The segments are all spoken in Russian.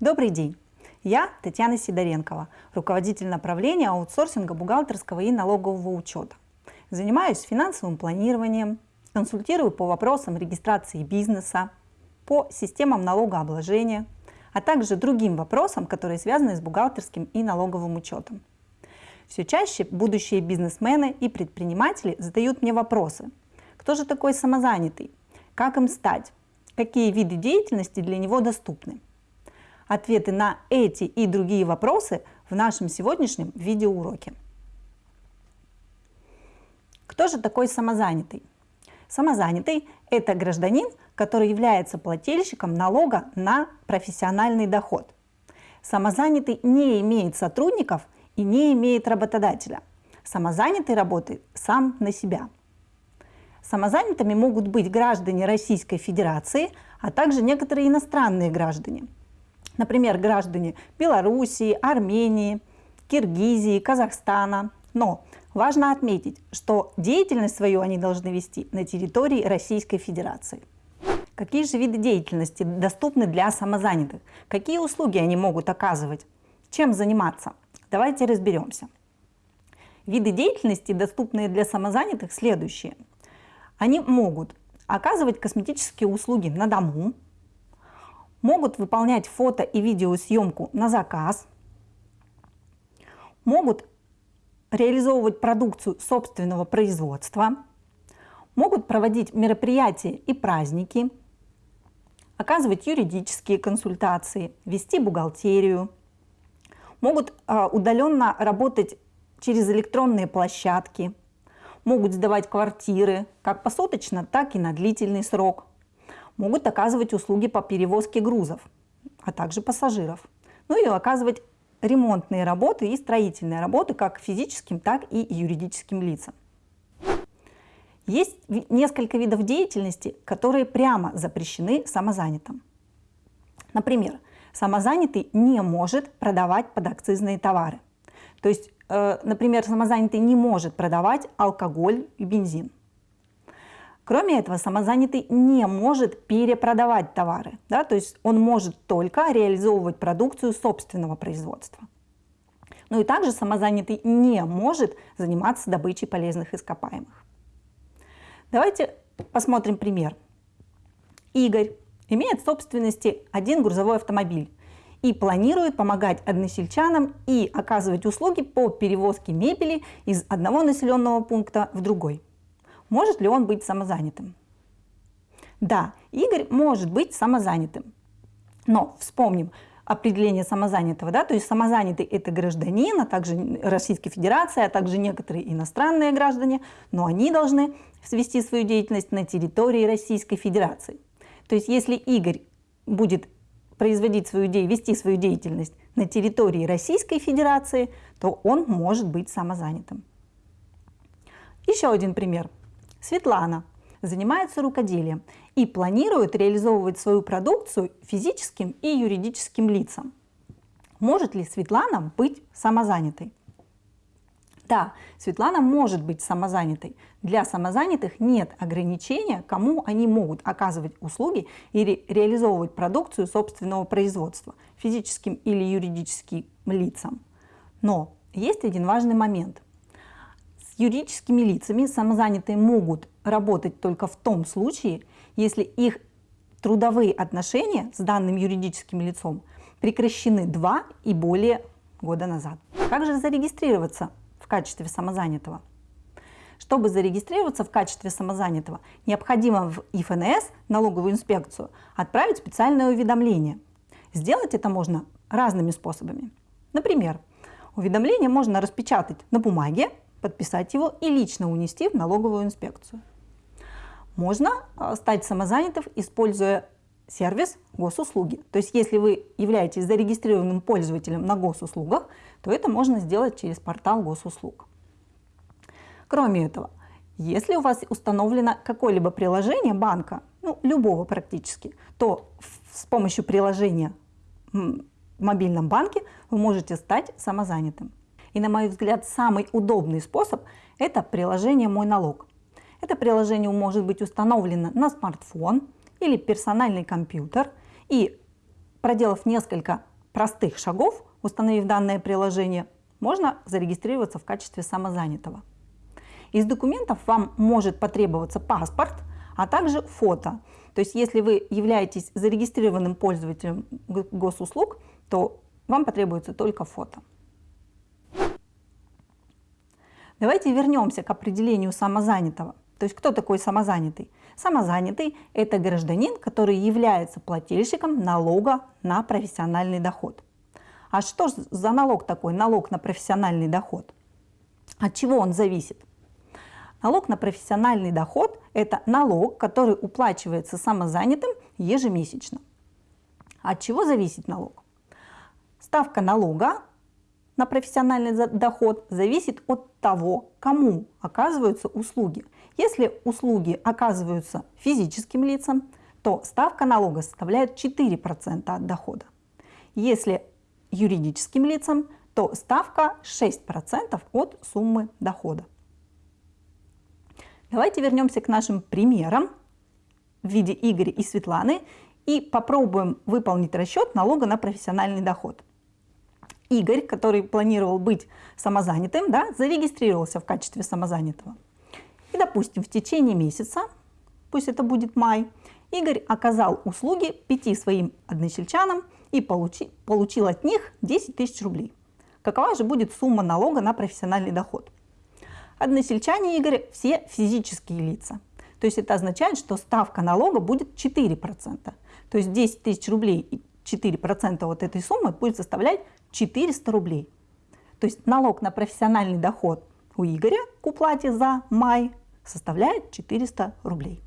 Добрый день! Я Татьяна Сидоренкова, руководитель направления аутсорсинга бухгалтерского и налогового учета. Занимаюсь финансовым планированием, консультирую по вопросам регистрации бизнеса, по системам налогообложения, а также другим вопросам, которые связаны с бухгалтерским и налоговым учетом. Все чаще будущие бизнесмены и предприниматели задают мне вопросы. Кто же такой самозанятый? Как им стать? Какие виды деятельности для него доступны? Ответы на эти и другие вопросы в нашем сегодняшнем видеоуроке. Кто же такой самозанятый? Самозанятый – это гражданин, который является плательщиком налога на профессиональный доход. Самозанятый не имеет сотрудников и не имеет работодателя. Самозанятый работает сам на себя. Самозанятыми могут быть граждане Российской Федерации, а также некоторые иностранные граждане. Например, граждане Белоруссии, Армении, Киргизии, Казахстана. Но важно отметить, что деятельность свою они должны вести на территории Российской Федерации. Какие же виды деятельности доступны для самозанятых? Какие услуги они могут оказывать? Чем заниматься? Давайте разберемся. Виды деятельности, доступные для самозанятых, следующие – они могут оказывать косметические услуги на дому, могут выполнять фото и видеосъемку на заказ, могут реализовывать продукцию собственного производства, могут проводить мероприятия и праздники, оказывать юридические консультации, вести бухгалтерию, могут а, удаленно работать через электронные площадки – могут сдавать квартиры как посуточно, так и на длительный срок, могут оказывать услуги по перевозке грузов, а также пассажиров, ну и оказывать ремонтные работы и строительные работы как физическим, так и юридическим лицам. Есть несколько видов деятельности, которые прямо запрещены самозанятым. Например, самозанятый не может продавать подакцизные товары. То есть Э, например, самозанятый не может продавать алкоголь и бензин. Кроме этого, самозанятый не может перепродавать товары, да, то есть он может только реализовывать продукцию собственного производства. Ну и также самозанятый не может заниматься добычей полезных ископаемых. Давайте посмотрим пример. Игорь имеет в собственности один грузовой автомобиль и планирует помогать односельчанам и оказывать услуги по перевозке мебели из одного населенного пункта в другой. Может ли он быть самозанятым? Да, Игорь может быть самозанятым. Но вспомним определение самозанятого, да, то есть самозанятый это гражданин, а также Российской Федерации, а также некоторые иностранные граждане, но они должны свести свою деятельность на территории Российской Федерации. То есть если Игорь будет производить свою деятельность, вести свою деятельность на территории Российской Федерации, то он может быть самозанятым. Еще один пример. Светлана занимается рукоделием и планирует реализовывать свою продукцию физическим и юридическим лицам. Может ли Светлана быть самозанятой? Да, Светлана может быть самозанятой. Для самозанятых нет ограничения, кому они могут оказывать услуги или реализовывать продукцию собственного производства, физическим или юридическим лицам. Но есть один важный момент. Юридическими лицами самозанятые могут работать только в том случае, если их трудовые отношения с данным юридическим лицом прекращены два и более года назад. Как же зарегистрироваться в качестве самозанятого. Чтобы зарегистрироваться в качестве самозанятого, необходимо в ИФНС, налоговую инспекцию, отправить специальное уведомление. Сделать это можно разными способами. Например, уведомление можно распечатать на бумаге, подписать его и лично унести в налоговую инспекцию. Можно а, стать самозанятым, используя сервис госуслуги. То есть если вы являетесь зарегистрированным пользователем на госуслугах, то это можно сделать через портал госуслуг. Кроме этого, если у вас установлено какое-либо приложение банка, ну, любого практически, то с помощью приложения в мобильном банке вы можете стать самозанятым. И на мой взгляд, самый удобный способ – это приложение «Мой налог». Это приложение может быть установлено на смартфон или персональный компьютер. И проделав несколько простых шагов, установив данное приложение, можно зарегистрироваться в качестве самозанятого. Из документов вам может потребоваться паспорт, а также фото. То есть если вы являетесь зарегистрированным пользователем госуслуг, то вам потребуется только фото. Давайте вернемся к определению самозанятого. То есть кто такой самозанятый? Самозанятый – это гражданин, который является плательщиком налога на профессиональный доход. А что за налог такой, налог на профессиональный доход? От чего он зависит? Налог на профессиональный доход – это налог, который уплачивается самозанятым ежемесячно. От чего зависит налог? Ставка налога на профессиональный доход зависит от того, кому оказываются услуги. Если услуги оказываются физическим лицам, то ставка налога составляет 4% от дохода. Если юридическим лицам, то ставка 6% от суммы дохода. Давайте вернемся к нашим примерам в виде Игоря и Светланы и попробуем выполнить расчет налога на профессиональный доход. Игорь, который планировал быть самозанятым, да, зарегистрировался в качестве самозанятого. И, допустим, в течение месяца, пусть это будет май, Игорь оказал услуги пяти своим односельчанам и получи, получил от них 10 тысяч рублей. Какова же будет сумма налога на профессиональный доход? Односельчане Игоря все физические лица. То есть это означает, что ставка налога будет 4%. То есть 10 тысяч рублей и 4% вот этой суммы будет составлять 400 рублей. То есть налог на профессиональный доход у Игоря к уплате за май составляет 400 рублей.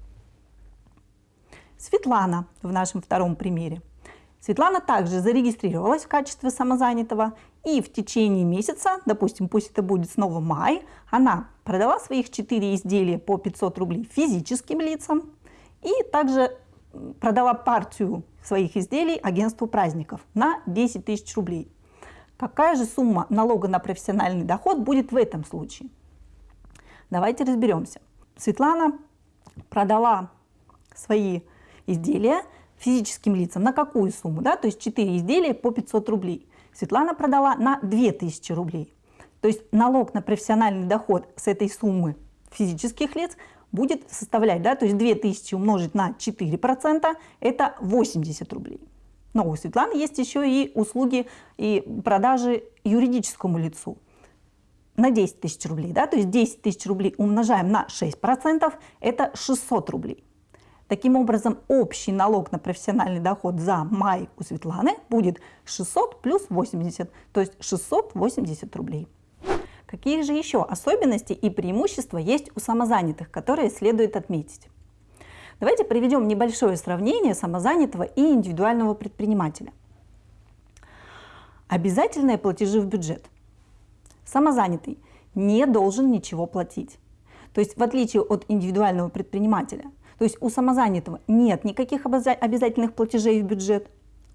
Светлана в нашем втором примере. Светлана также зарегистрировалась в качестве самозанятого и в течение месяца, допустим, пусть это будет снова май, она продала своих 4 изделия по 500 рублей физическим лицам и также продала партию своих изделий агентству праздников на 10 тысяч рублей. Какая же сумма налога на профессиональный доход будет в этом случае? Давайте разберемся. Светлана продала свои изделия физическим лицам на какую сумму? Да? То есть 4 изделия по 500 рублей. Светлана продала на 2000 рублей. То есть налог на профессиональный доход с этой суммы физических лиц будет составлять, да, то есть 2000 умножить на 4%, это 80 рублей. Но у Светланы есть еще и услуги и продажи юридическому лицу на 10 тысяч рублей. Да? То есть 10 тысяч рублей умножаем на 6%, это 600 рублей. Таким образом, общий налог на профессиональный доход за май у Светланы будет 600 плюс 80, то есть 680 рублей. Какие же еще особенности и преимущества есть у самозанятых, которые следует отметить? Давайте приведем небольшое сравнение самозанятого и индивидуального предпринимателя. Обязательные платежи в бюджет. Самозанятый не должен ничего платить. То есть в отличие от индивидуального предпринимателя, то есть у самозанятого нет никаких обязательных платежей в бюджет,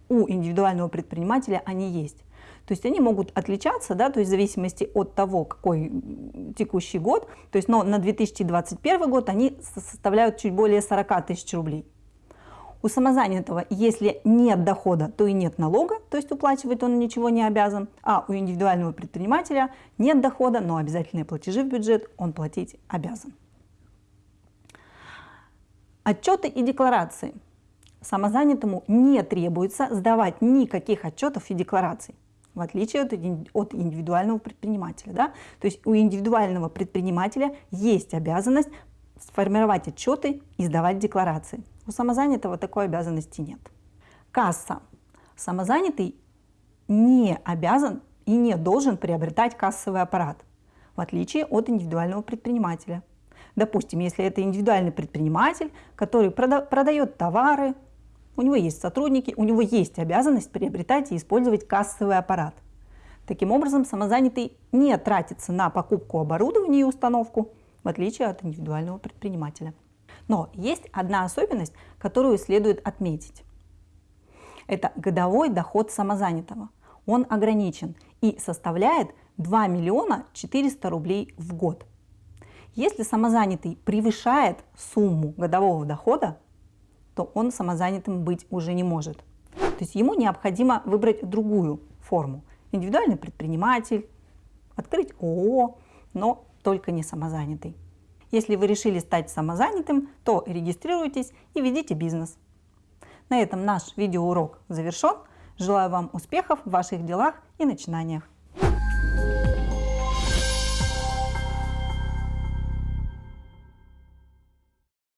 у индивидуального предпринимателя они есть. То есть они могут отличаться, да, то есть в зависимости от того, какой текущий год. То есть но на 2021 год они составляют чуть более 40 тысяч рублей. У самозанятого, если нет дохода, то и нет налога, то есть уплачивать он ничего не обязан, а у индивидуального предпринимателя нет дохода, но обязательные платежи в бюджет он платить обязан. Отчеты и декларации. Самозанятому не требуется сдавать никаких отчетов и деклараций в отличие от, от индивидуального предпринимателя. Да? То есть у индивидуального предпринимателя есть обязанность сформировать отчеты и сдавать декларации. У самозанятого такой обязанности нет. Касса. Самозанятый не обязан и не должен приобретать кассовый аппарат, в отличие от индивидуального предпринимателя. Допустим, если это индивидуальный предприниматель, который прода продает товары, у него есть сотрудники, у него есть обязанность приобретать и использовать кассовый аппарат. Таким образом, самозанятый не тратится на покупку оборудования и установку, в отличие от индивидуального предпринимателя. Но есть одна особенность, которую следует отметить. Это годовой доход самозанятого. Он ограничен и составляет 2 миллиона 400 рублей в год. Если самозанятый превышает сумму годового дохода, то он самозанятым быть уже не может. То есть ему необходимо выбрать другую форму. Индивидуальный предприниматель, открыть ООО, но только не самозанятый. Если вы решили стать самозанятым, то регистрируйтесь и ведите бизнес. На этом наш видеоурок завершен. Желаю вам успехов в ваших делах и начинаниях.